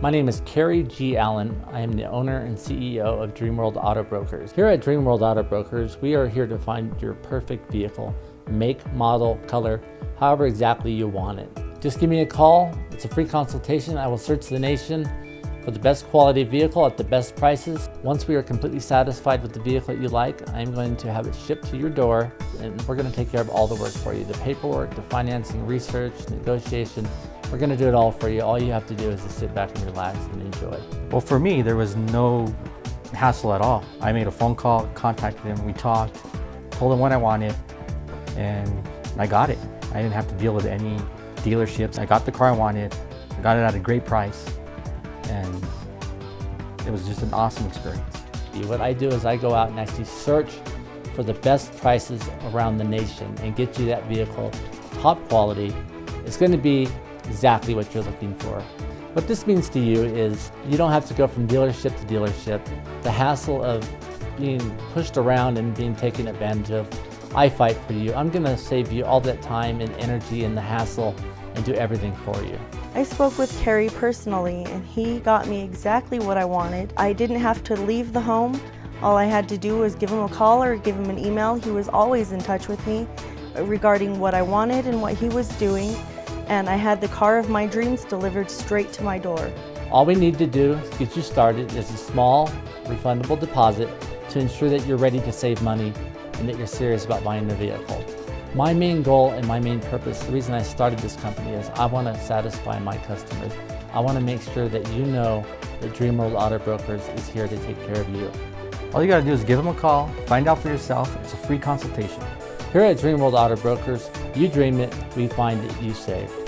My name is Kerry G. Allen. I am the owner and CEO of Dreamworld Auto Brokers. Here at Dreamworld Auto Brokers, we are here to find your perfect vehicle, make, model, color, however exactly you want it. Just give me a call. It's a free consultation. I will search the nation for the best quality vehicle at the best prices. Once we are completely satisfied with the vehicle that you like, I'm going to have it shipped to your door and we're going to take care of all the work for you. The paperwork, the financing, research, negotiation, we're going to do it all for you. All you have to do is just sit back and relax and enjoy. Well, for me, there was no hassle at all. I made a phone call, contacted him, we talked, told him what I wanted, and I got it. I didn't have to deal with any dealerships. I got the car I wanted, I got it at a great price, and it was just an awesome experience. What I do is I go out and actually search for the best prices around the nation and get you that vehicle top quality. It's going to be exactly what you're looking for. What this means to you is you don't have to go from dealership to dealership. The hassle of being pushed around and being taken advantage of, I fight for you. I'm gonna save you all that time and energy and the hassle and do everything for you. I spoke with Kerry personally and he got me exactly what I wanted. I didn't have to leave the home. All I had to do was give him a call or give him an email. He was always in touch with me regarding what I wanted and what he was doing and I had the car of my dreams delivered straight to my door. All we need to do to get you started is a small refundable deposit to ensure that you're ready to save money and that you're serious about buying the vehicle. My main goal and my main purpose, the reason I started this company is I want to satisfy my customers. I want to make sure that you know that Dreamworld Auto Brokers is here to take care of you. All you got to do is give them a call, find out for yourself. It's a free consultation. Here at Dreamworld Auto Brokers, you dream it, we find it, you save.